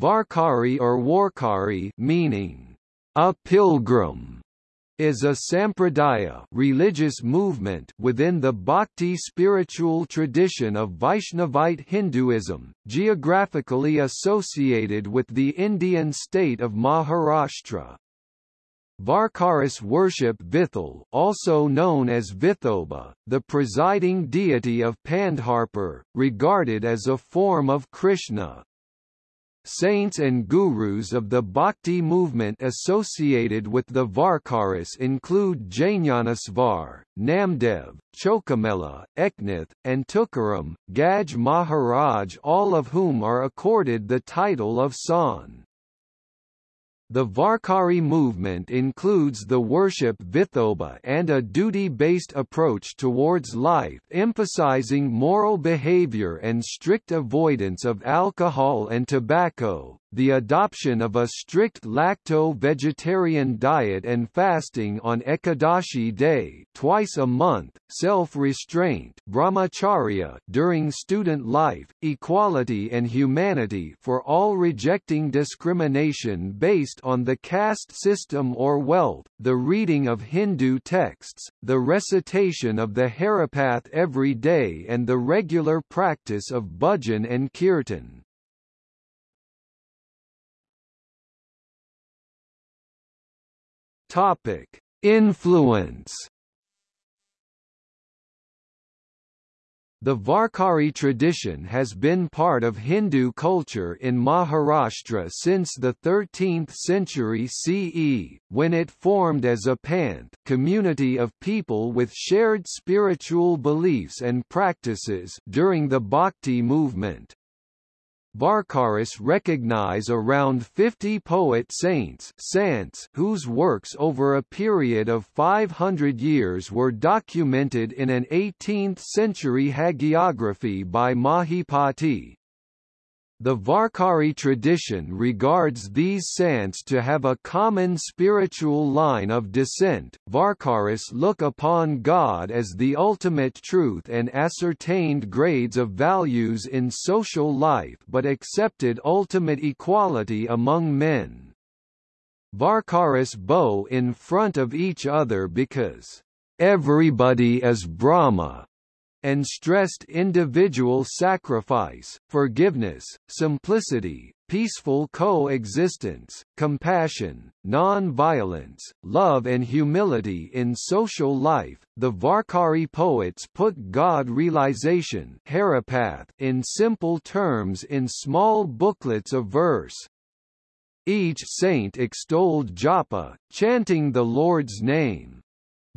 Varkari or Warkari meaning a pilgrim is a sampradaya religious movement within the bhakti spiritual tradition of Vaishnavite Hinduism, geographically associated with the Indian state of Maharashtra. Varkaris worship Vithal also known as Vithoba, the presiding deity of Pandharpur, regarded as a form of Krishna. Saints and gurus of the Bhakti movement associated with the Varkaris include Jnanasvar, Namdev, Chokhamela, Eknath, and Tukaram, Gaj Maharaj all of whom are accorded the title of Sant. The Varkari movement includes the worship Vithoba and a duty-based approach towards life emphasizing moral behavior and strict avoidance of alcohol and tobacco, the adoption of a strict lacto-vegetarian diet and fasting on Ekadashi day twice a month, self-restraint brahmacharya during student life, equality and humanity for all rejecting discrimination based on the caste system or wealth, the reading of Hindu texts, the recitation of the Haripath every day and the regular practice of bhajan and kirtan. Topic: Influence. The Varkari tradition has been part of Hindu culture in Maharashtra since the 13th century CE, when it formed as a panth community of people with shared spiritual beliefs and practices during the Bhakti movement. Varkaris recognize around 50 poet saints sants whose works over a period of 500 years were documented in an 18th-century hagiography by Mahipati. The Varkari tradition regards these saints to have a common spiritual line of descent. Varkaris look upon God as the ultimate truth and ascertained grades of values in social life but accepted ultimate equality among men. Varkaris bow in front of each other because everybody is Brahma and stressed individual sacrifice, forgiveness, simplicity, peaceful coexistence, compassion, non-violence, love and humility in social life. The Varkari poets put God realization in simple terms in small booklets of verse. Each saint extolled japa, chanting the Lord's name.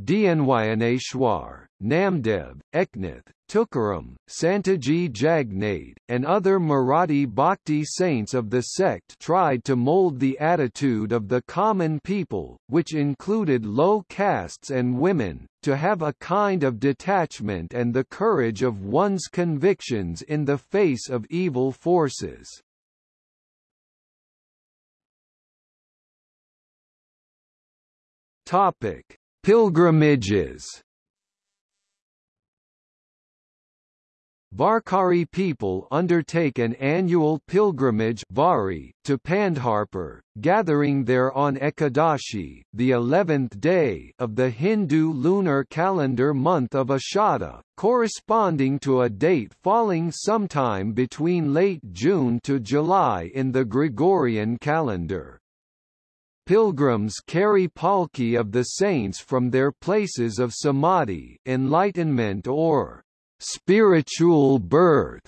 Dnyaneshwar, Namdev, Eknath, Tukaram, Santaji Jagnade, and other Marathi bhakti saints of the sect tried to mold the attitude of the common people, which included low castes and women, to have a kind of detachment and the courage of one's convictions in the face of evil forces. Topic: Pilgrimages Varkari people undertake an annual pilgrimage Vari, to Pandharpur, gathering there on Ekadashi, the eleventh day of the Hindu lunar calendar month of Ashada, corresponding to a date falling sometime between late June to July in the Gregorian calendar. Pilgrims carry palki of the saints from their places of samadhi enlightenment or spiritual birth.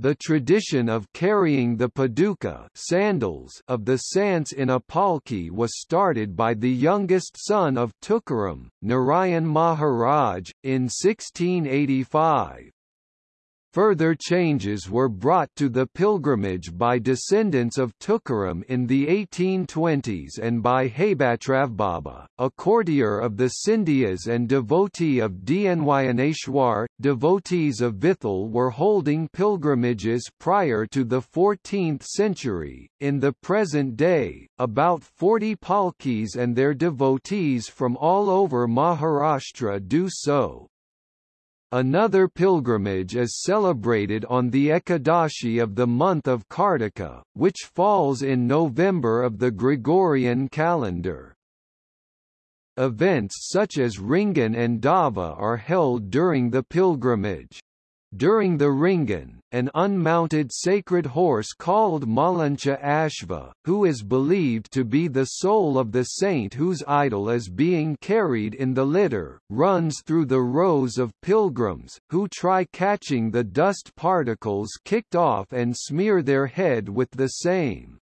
The tradition of carrying the paduka sandals of the saints in a palki was started by the youngest son of Tukaram, Narayan Maharaj, in 1685. Further changes were brought to the pilgrimage by descendants of Tukaram in the 1820s and by Baba, a courtier of the Scindias and devotee of Dnyaneshwar. Devotees of Vithal were holding pilgrimages prior to the 14th century. In the present day, about 40 palkis and their devotees from all over Maharashtra do so. Another pilgrimage is celebrated on the Ekadashi of the month of Kartika, which falls in November of the Gregorian calendar. Events such as Ringan and Dava are held during the pilgrimage. During the Ringan, an unmounted sacred horse called Malancha Ashva, who is believed to be the soul of the saint whose idol is being carried in the litter, runs through the rows of pilgrims, who try catching the dust particles kicked off and smear their head with the same.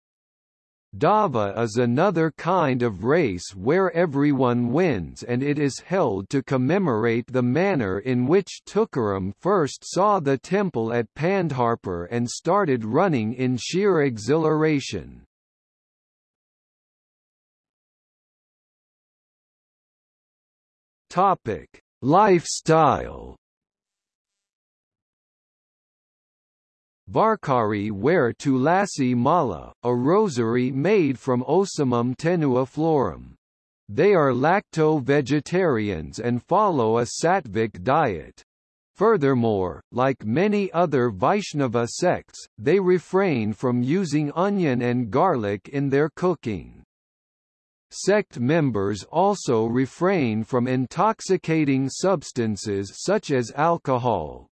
Dava is another kind of race where everyone wins and it is held to commemorate the manner in which Tukaram first saw the temple at Pandharpur and started running in sheer exhilaration. Lifestyle Varkari wear tulasi mala, a rosary made from Ocimum tenuiflorum. They are lacto-vegetarians and follow a sattvic diet. Furthermore, like many other Vaishnava sects, they refrain from using onion and garlic in their cooking. Sect members also refrain from intoxicating substances such as alcohol,